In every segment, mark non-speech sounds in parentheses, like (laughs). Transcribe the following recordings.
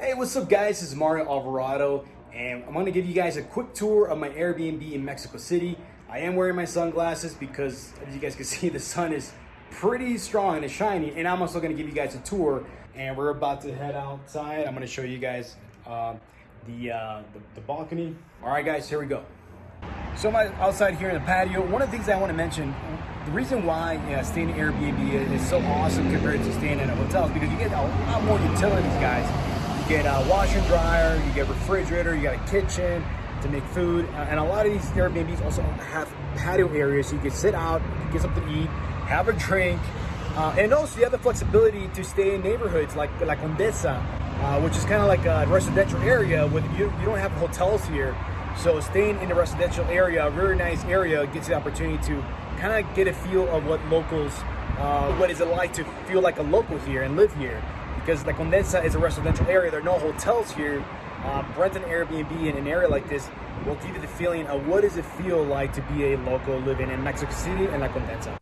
Hey, what's up guys? This is Mario Alvarado and I'm gonna give you guys a quick tour of my Airbnb in Mexico City. I am wearing my sunglasses because as you guys can (laughs) see, the sun is pretty strong and it's shiny and I'm also gonna give you guys a tour and we're about to head outside. I'm gonna show you guys uh, the, uh, the, the balcony. All right guys, here we go. So I'm outside here in the patio. One of the things I want to mention, the reason why yeah, staying in Airbnb is so awesome compared to staying in a hotel is because you get a lot more utilities, guys get a washer and dryer, you get refrigerator, you got a kitchen to make food. And a lot of these Airbnbs also have patio areas so you can sit out, get something to eat, have a drink. Uh, and also you have the flexibility to stay in neighborhoods like La Condesa, uh, which is kind of like a residential area with you, you don't have hotels here. So staying in a residential area, a very nice area, gets you the opportunity to kind of get a feel of what locals, uh, what is it like to feel like a local here and live here because La Condesa is a residential area. There are no hotels here. Um, rent an Airbnb in an area like this will give you the feeling of what does it feel like to be a local living in Mexico City and La Condesa.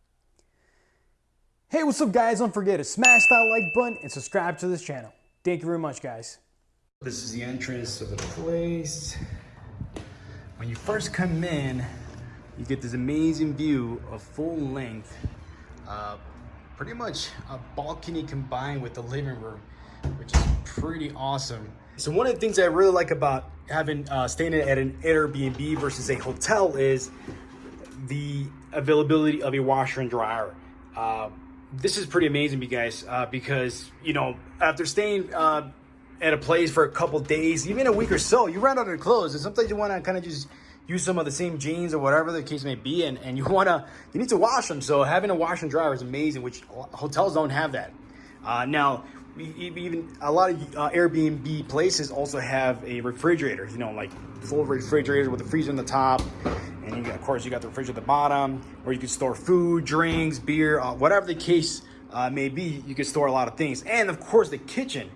Hey, what's up guys? Don't forget to smash that like button and subscribe to this channel. Thank you very much, guys. This is the entrance of the place. When you first come in, you get this amazing view of full length uh, pretty much a balcony combined with the living room, which is pretty awesome. So one of the things I really like about having uh, staying at an Airbnb versus a hotel is the availability of a washer and dryer. Uh, this is pretty amazing, you guys, uh, because you know after staying uh, at a place for a couple days, even a week or so, you run out of clothes, and sometimes you want to kind of just use some of the same jeans or whatever the case may be, and, and you (laughs) wanna, you need to wash them. So having a wash and dryer is amazing, which hotels don't have that. Uh, now, even a lot of uh, Airbnb places also have a refrigerator, you know, like full refrigerator with a freezer on the top. And got, of course, you got the fridge at the bottom where you can store food, drinks, beer, uh, whatever the case uh, may be, you can store a lot of things. And of course, the kitchen.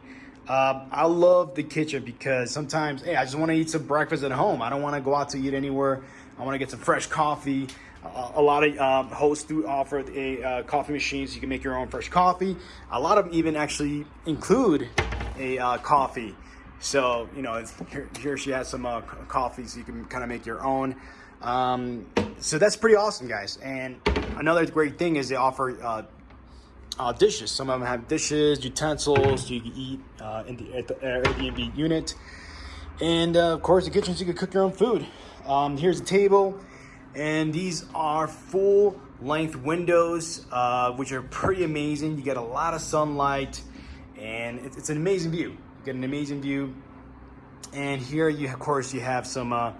Um, I love the kitchen because sometimes, hey, I just want to eat some breakfast at home. I don't want to go out to eat anywhere. I want to get some fresh coffee. Uh, a lot of um, hosts do offer a uh, coffee machine so you can make your own fresh coffee. A lot of them even actually include a uh, coffee. So, you know, here, here, she has some uh, coffee so you can kind of make your own. Um, so that's pretty awesome, guys. And another great thing is they offer uh, uh, dishes. Some of them have dishes, utensils, you can eat uh, in the, at the Airbnb unit. And uh, of course, the kitchen, so you can cook your own food. Um, here's a table, and these are full length windows, uh, which are pretty amazing. You get a lot of sunlight, and it's, it's an amazing view. You get an amazing view. And here, you of course, you have some uh,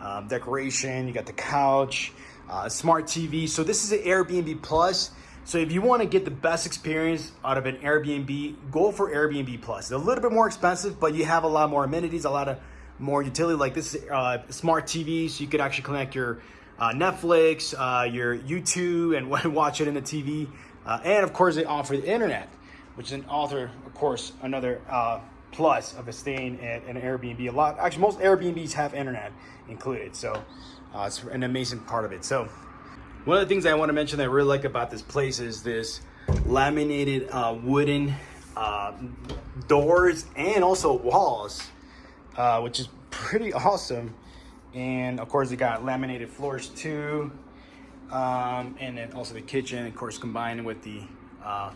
um, decoration. You got the couch, uh, smart TV. So this is an Airbnb Plus. So if you want to get the best experience out of an Airbnb, go for Airbnb Plus. It's a little bit more expensive, but you have a lot more amenities, a lot of more utility like this uh, smart TV, so you could actually connect your uh, Netflix, uh, your YouTube, and (laughs) watch it in the TV. Uh, and of course, they offer the internet, which is an author, of course, another uh, plus of a staying at an Airbnb. A lot, actually, most Airbnbs have internet included, so uh, it's an amazing part of it. So one of the things I want to mention that I really like about this place is this laminated uh, wooden uh, doors and also walls, uh, which is pretty (laughs) awesome. And of course, they got laminated floors too. Um, and then also the kitchen, of course, combined with the uh,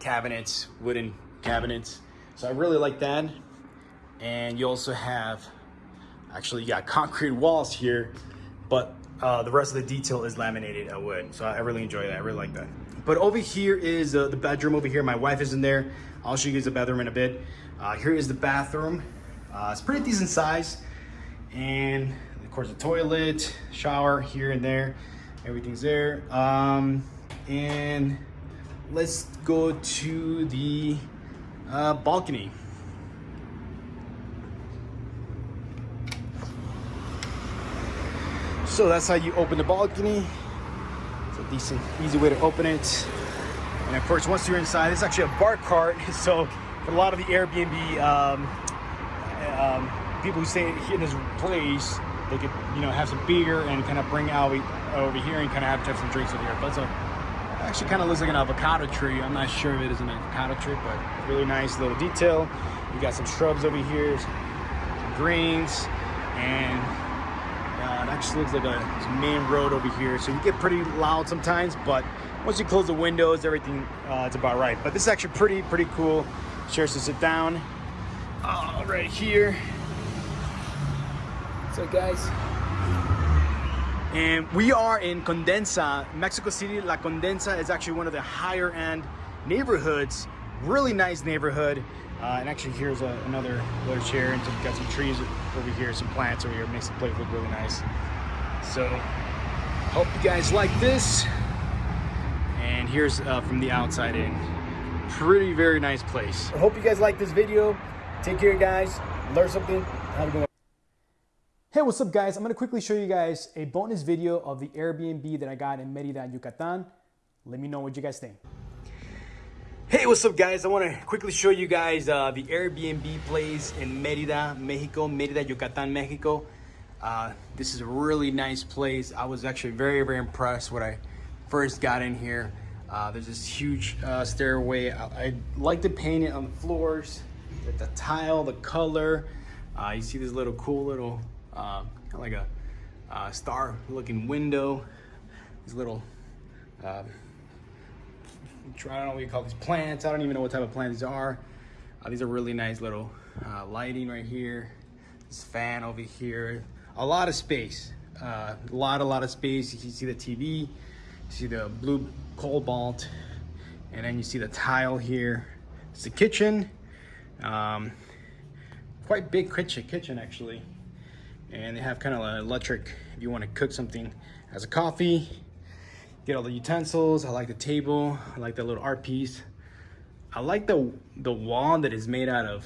cabinets, wooden cabinets. So I really like that. And you also have, actually you got concrete walls here, but uh, the rest of the detail is laminated wood. So I really enjoy that. I really like that. But over here is uh, the bedroom over here. My wife is in there. I'll show you guys the bedroom in a bit. Uh, here is the bathroom. Uh, it's pretty decent size. And of course the toilet, shower here and there. Everything's there. Um, and let's go to the uh, balcony. So that's how you open the balcony. It's a decent, easy way to open it. And of course, once you're inside, it's actually a bar cart. (laughs) So for a lot of the Airbnb um, um, people who stay in this place, they could, you know, have some beer and kind of bring out over here and kind of have, have some drinks over here. But a Actually kind of looks like an avocado tree. I'm not sure if it is an avocado tree, but really nice little detail. You got some shrubs over here, some greens, and uh, it actually looks like a main road over here. So you get pretty loud sometimes, but once you close the windows, everything, uh, it's about right. But this is actually pretty, pretty cool. Chairs to sit down. Uh, right here. So guys, and we are in Condensa, Mexico City. La Condensa is actually one of the higher end neighborhoods. Really nice neighborhood. Uh, and actually here's a, another little chair and some, got some trees over here, some plants over here. Makes the place look really nice. So hope you guys like this. And here's uh, from the outside in. Pretty, very nice place. I hope you guys like this video. Take care guys. Learn something. Have a good one. Hey, what's up guys? I'm gonna quickly show you guys a bonus video of the Airbnb that I got in Merida, Yucatan. Let me know what you guys think. Hey, what's up guys? I wanna quickly show you guys uh, the Airbnb place in Merida, Mexico, Merida, Yucatan, Mexico. Uh, this is a really nice place. I was actually very, very impressed when I first got in here. Uh, there's this huge uh, stairway. I, I like the paint it on the floors, with the tile, the color. Uh, you see this little cool little uh, kind of like a star looking window. These little, I don't know what you call these plants. I don't even know what type of plants these are. Uh, these are really nice little uh, lighting right here. This fan over here. A lot of space. Uh, a lot, a lot of space. You can see the TV. You see the blue cobalt. And then you see the tile here. It's the kitchen. Um, quite big kitchen, kitchen actually and they have kind of an electric if you want to cook something as a coffee get all the utensils i like the table i like that little art piece. I like the the wall that is made out of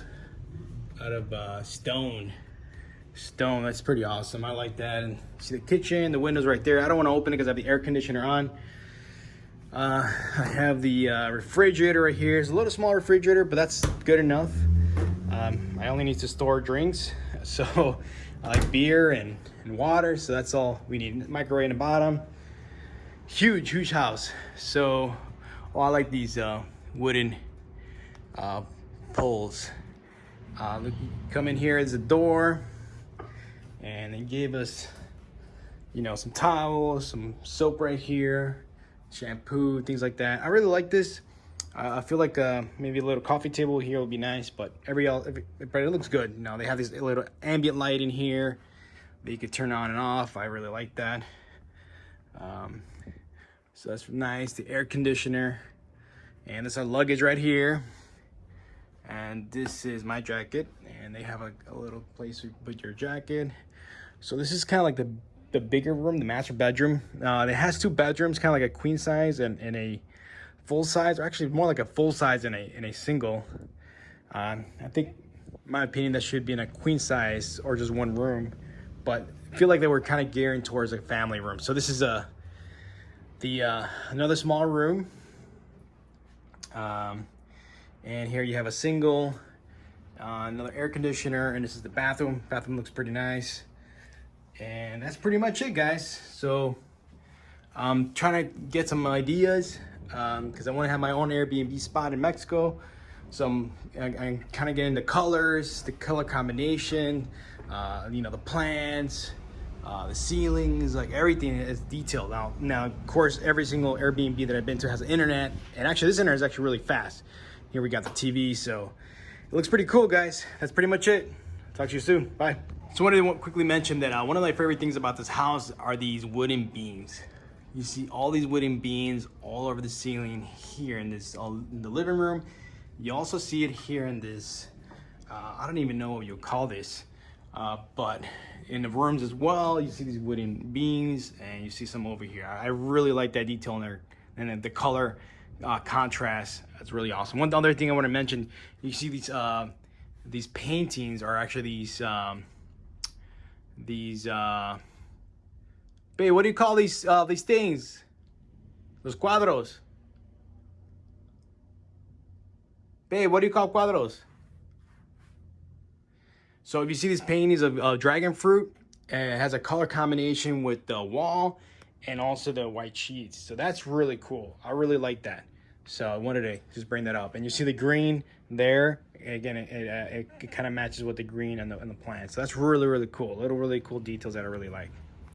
out of uh, stone. Stone that's pretty awesome i like that. And see the kitchen the windows right there i don't want to open it because i have the air conditioner on. Uh, i have the uh, refrigerator right here it's a little small refrigerator but that's good enough. Um, i only need to store drinks (laughs) so I like beer and, and water, so that's all we need. Microwave in the bottom. Huge, huge house. So, oh, I like these uh, wooden uh, poles. Uh, look, come in here as a door, and they gave us, you know, some towels, some soap right here, shampoo, things like that. I really like this. I feel like uh, maybe a little coffee table here would be nice, but every, every but it looks good. You know, they have this little ambient light in here that you could turn on and off. I really like that. Um, so that's nice. The air conditioner, and this our luggage right here. And this is my jacket, and they have a, a little place to put your jacket. So this is kind of like the the bigger room, the master bedroom. Uh, it has two bedrooms, kind of like a queen size and, and a full size, or actually more like a full size in a in a single. Um, I think, in my opinion, that should be in a queen size or just one room, but I feel like they were kind of gearing towards a family room. So this is a the uh, another small room, um, and here you have a single, uh, another air conditioner, and this is the bathroom. Bathroom looks pretty nice, and that's pretty much it, guys. So I'm trying to get some ideas because um, I want to have my own Airbnb spot in Mexico. So I'm, I, am kind of getting the colors, the color combination, uh, you know, the plans, uh, the ceilings, like everything is detailed. Now, now, of course, every single Airbnb that I've been to has internet, and actually this internet is actually really fast. Here we got the TV, so it looks pretty cool, guys. That's pretty much it. Talk to you soon. Bye. So I wanted to quickly mention that uh, one of my favorite things about this house are these wooden beams. You see all these wooden beams all over the ceiling here in this in the living room. You also see it here in this, uh, I don't even know what you call this, uh, but in the rooms as well, you see these wooden beams and you see some over here. I really like that detail in there and the color uh, contrast. That's really awesome. One other thing I want to mention, you see these uh, these paintings are actually these um, these uh, Babe, what do you call these uh, these things? Los cuadros. Babe, what do you call cuadros? So if you see these paintings of uh, dragon fruit, it has a color combination with the wall and also the white sheets. So that's really cool. I really like that. So I wanted to just bring that up. And you see the green there. Again, it, it, uh, it kind of matches with the green and the, and the plant. So that's really, really cool. Little really cool details that I really like.